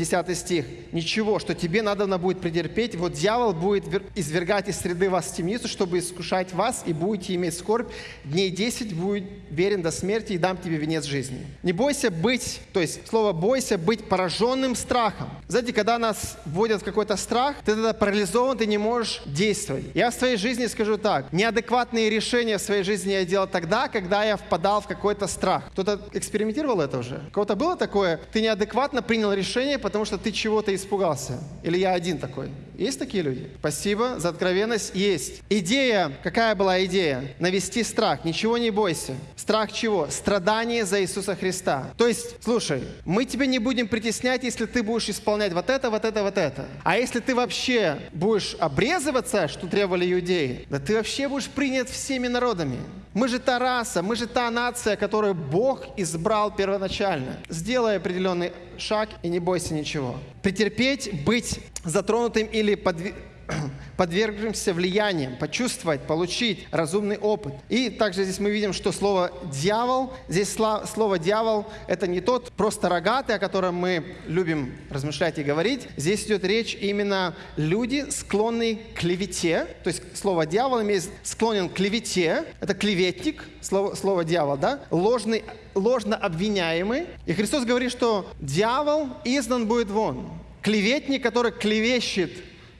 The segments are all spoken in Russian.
10 стих, ничего, что тебе надо будет претерпеть, вот дьявол будет извергать из среды вас в темницу, чтобы искушать вас, и будете иметь скорбь. Дней 10 будет верен до смерти, и дам тебе венец жизни. Не бойся быть, то есть слово бойся, быть пораженным страхом. Знаете, когда нас вводят в какой-то страх, ты тогда парализован, ты не можешь действовать. Я в своей жизни скажу так, неадекватные решения в своей жизни я делал тогда, когда я впадал в какой-то страх. Кто-то экспериментировал это уже? У кого-то было такое? Ты неадекватно принял решение, потому что ты чего-то испугался. Или я один такой? Есть такие люди? Спасибо за откровенность. Есть. Идея, какая была идея? Навести страх. Ничего не бойся. Страх чего? Страдание за Иисуса Христа. То есть, слушай, мы тебя не будем притеснять, если ты будешь исполнять вот это, вот это, вот это. А если ты вообще будешь обрезываться, что требовали иудеи, да ты вообще будешь принят всеми народами. Мы же та раса, мы же та нация, которую Бог избрал первоначально. Сделай определенный шаг и не бойся ничего. Претерпеть, быть затронутым или подвиг подвергнемся влияниям, почувствовать, получить разумный опыт. И также здесь мы видим, что слово «дьявол», здесь слово «дьявол» — это не тот просто рогатый, о котором мы любим размышлять и говорить. Здесь идет речь именно люди, склонные к клевете. То есть слово «дьявол» имеет склонен к клевете. Это клеветник, слово, слово «дьявол», да? Ложный, ложно обвиняемый. И Христос говорит, что дьявол издан будет вон. Клеветник, который клевещет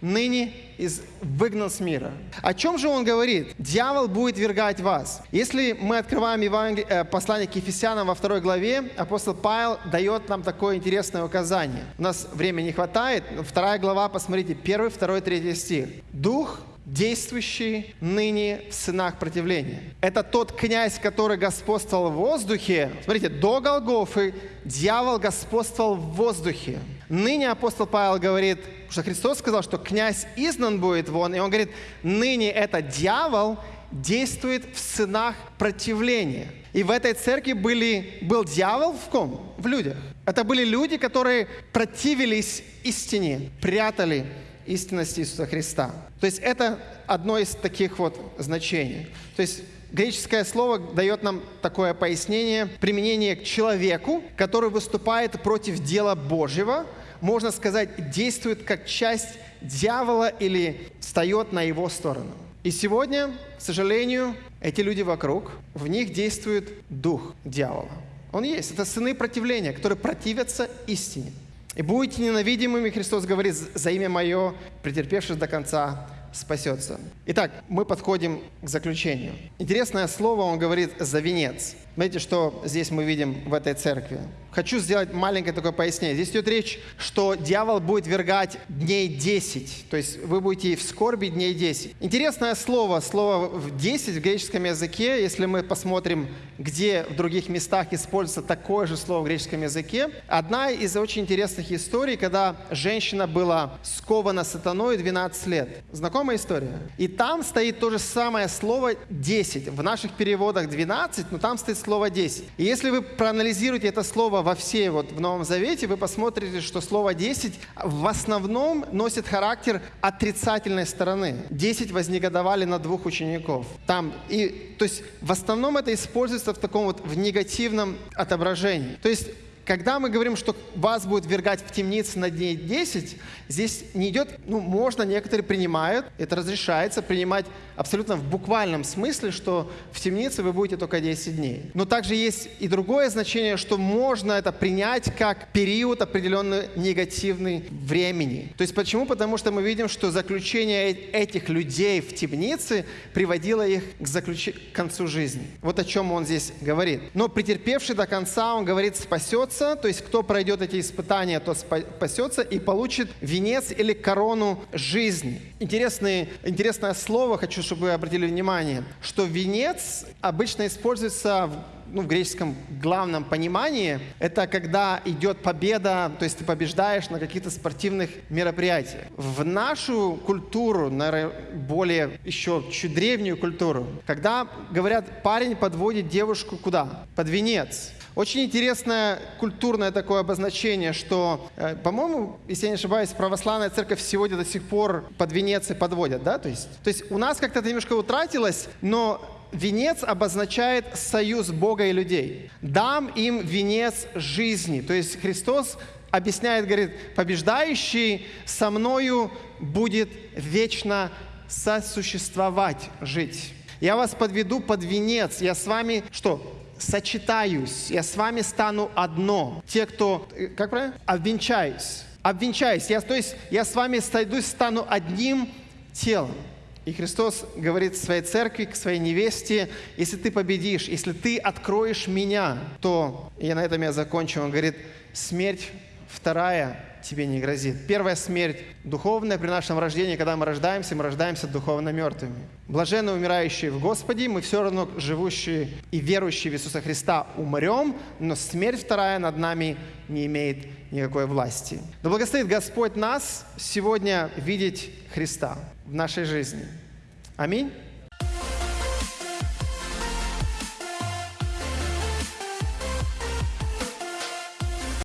ныне из, выгнан с мира. О чем же он говорит? Дьявол будет вергать вас. Если мы открываем Евангел... э, послание к Ефесянам во второй главе, апостол Павел дает нам такое интересное указание. У нас времени не хватает. Вторая глава, посмотрите, первый, второй, третий стих. Дух действующий ныне в сынах противления. Это тот князь, который господствовал в воздухе. Смотрите, до Голгофы дьявол господствовал в воздухе. Ныне апостол Павел говорит, что Христос сказал, что князь изгнан будет вон, и он говорит, ныне это дьявол действует в сынах противления. И в этой церкви были, был дьявол в ком? В людях. Это были люди, которые противились истине, прятали истинность Иисуса Христа. То есть это одно из таких вот значений. То есть греческое слово дает нам такое пояснение, применение к человеку, который выступает против дела Божьего, можно сказать, действует как часть дьявола или встает на его сторону. И сегодня, к сожалению, эти люди вокруг, в них действует дух дьявола. Он есть. Это сыны противления, которые противятся истине. И будете ненавидимыми, Христос говорит, за имя Мое, претерпевшись до конца, спасется. Итак, мы подходим к заключению. Интересное слово, он говорит «за венец». Смотрите, что здесь мы видим в этой церкви. Хочу сделать маленькое такое пояснение. Здесь идет речь, что дьявол будет вергать дней 10. То есть вы будете в скорби дней 10. Интересное слово, слово 10 в греческом языке, если мы посмотрим, где в других местах используется такое же слово в греческом языке. Одна из очень интересных историй, когда женщина была скована сатаной 12 лет. Знакомая история? И там стоит то же самое слово 10. В наших переводах 12, но там стоит слово 10. И если вы проанализируете это слово во всей вот в Новом Завете, вы посмотрите, что слово 10 в основном носит характер отрицательной стороны. 10 вознегодовали на двух учеников. Там, и, то есть в основном это используется в таком вот в негативном отображении. То есть когда мы говорим, что вас будет вергать в темнице на дней 10, здесь не идет, ну, можно, некоторые принимают, это разрешается принимать абсолютно в буквальном смысле, что в темнице вы будете только 10 дней. Но также есть и другое значение, что можно это принять как период определенный негативный времени. То есть почему? Потому что мы видим, что заключение этих людей в темнице приводило их к, заключ... к концу жизни. Вот о чем он здесь говорит. Но претерпевший до конца, он говорит, спасется спасется, то есть кто пройдет эти испытания, тот спасется и получит венец или корону жизни. Интересное, интересное слово, хочу, чтобы вы обратили внимание, что венец обычно используется ну, в греческом главном понимании, это когда идет победа, то есть ты побеждаешь на каких-то спортивных мероприятиях. В нашу культуру, наверное, более еще чуть древнюю культуру, когда говорят, парень подводит девушку куда? Под венец. Очень интересное культурное такое обозначение, что, э, по-моему, если я не ошибаюсь, православная церковь сегодня до сих пор под венец и подводят, да? То есть, то есть у нас как-то это немножко утратилось, но венец обозначает союз Бога и людей. Дам им венец жизни. То есть Христос объясняет, говорит, побеждающий со мною будет вечно сосуществовать, жить. Я вас подведу под венец, я с вами что? Сочетаюсь, я с вами стану одно. Те, кто, э, как правильно? Обвенчаюсь. Обвенчаюсь. Я, то есть я с вами сойдусь, стану одним телом. И Христос говорит своей церкви, к своей невесте, если ты победишь, если ты откроешь меня, то, и на этом я закончу, он говорит, смерть вторая тебе не грозит. Первая смерть духовная при нашем рождении, когда мы рождаемся, мы рождаемся духовно мертвыми. Блаженно умирающие в Господе, мы все равно живущие и верующие в Иисуса Христа умрем, но смерть вторая над нами не имеет никакой власти. Да благословит Господь нас сегодня видеть Христа в нашей жизни. Аминь.